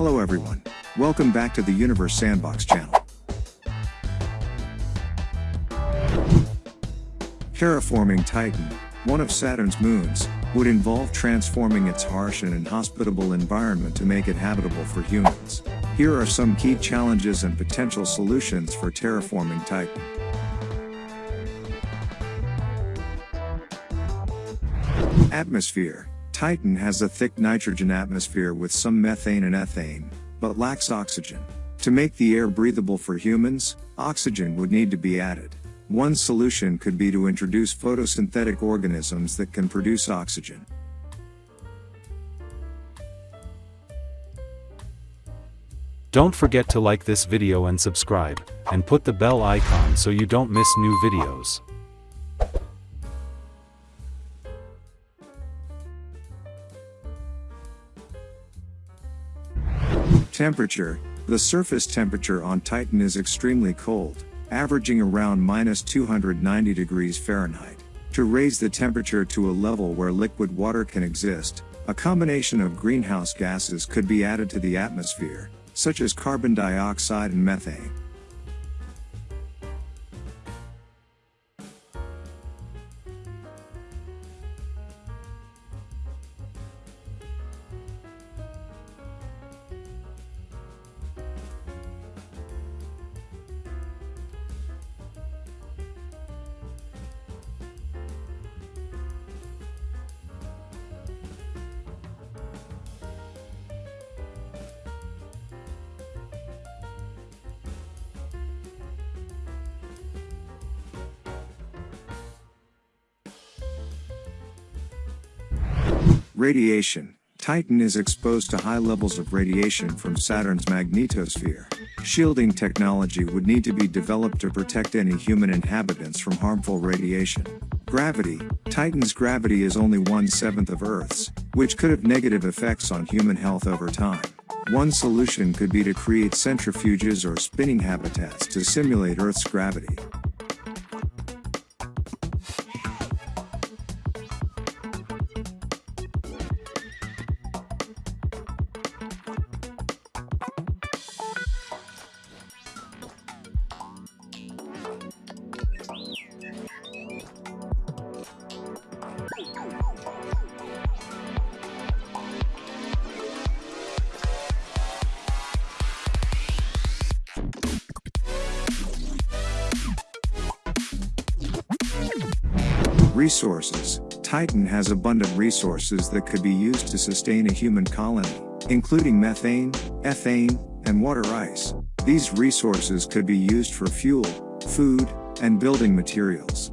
Hello everyone. Welcome back to the Universe Sandbox channel. Terraforming Titan, one of Saturn's moons, would involve transforming its harsh and inhospitable environment to make it habitable for humans. Here are some key challenges and potential solutions for terraforming Titan. Atmosphere Titan has a thick nitrogen atmosphere with some methane and ethane, but lacks oxygen. To make the air breathable for humans, oxygen would need to be added. One solution could be to introduce photosynthetic organisms that can produce oxygen. Don't forget to like this video and subscribe, and put the bell icon so you don't miss new videos. Temperature The surface temperature on Titan is extremely cold, averaging around minus 290 degrees Fahrenheit. To raise the temperature to a level where liquid water can exist, a combination of greenhouse gases could be added to the atmosphere, such as carbon dioxide and methane. Radiation Titan is exposed to high levels of radiation from Saturn's magnetosphere. Shielding technology would need to be developed to protect any human inhabitants from harmful radiation. Gravity Titan's gravity is only one-seventh of Earth's, which could have negative effects on human health over time. One solution could be to create centrifuges or spinning habitats to simulate Earth's gravity. Resources Titan has abundant resources that could be used to sustain a human colony, including methane, ethane, and water ice. These resources could be used for fuel, food, and building materials.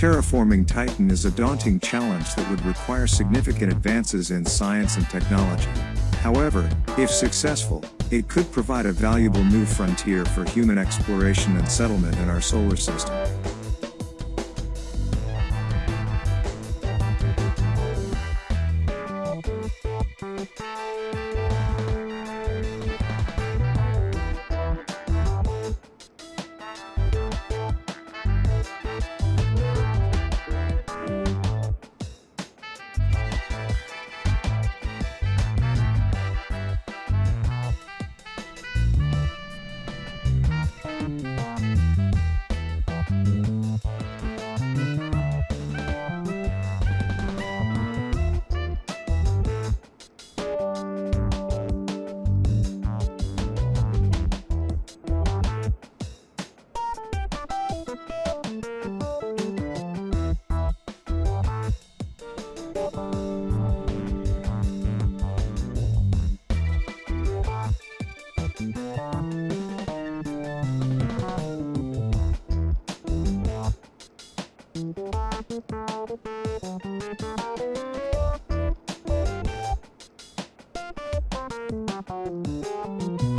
Terraforming Titan is a daunting challenge that would require significant advances in science and technology. However, if successful, it could provide a valuable new frontier for human exploration and settlement in our solar system. Thank you.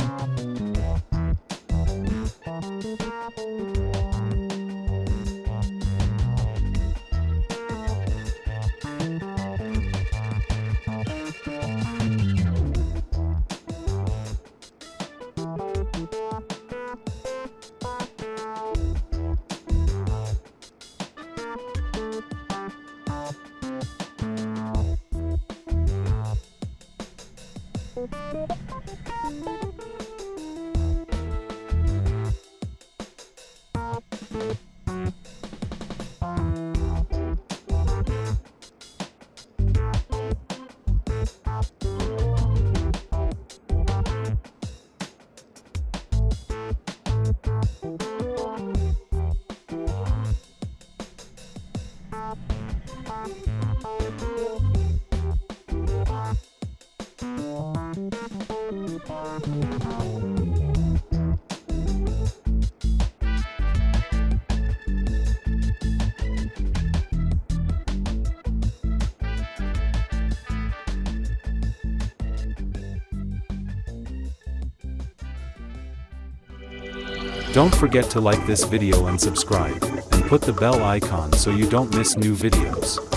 Don't forget to like this video and subscribe, and put the bell icon so you don't miss new videos.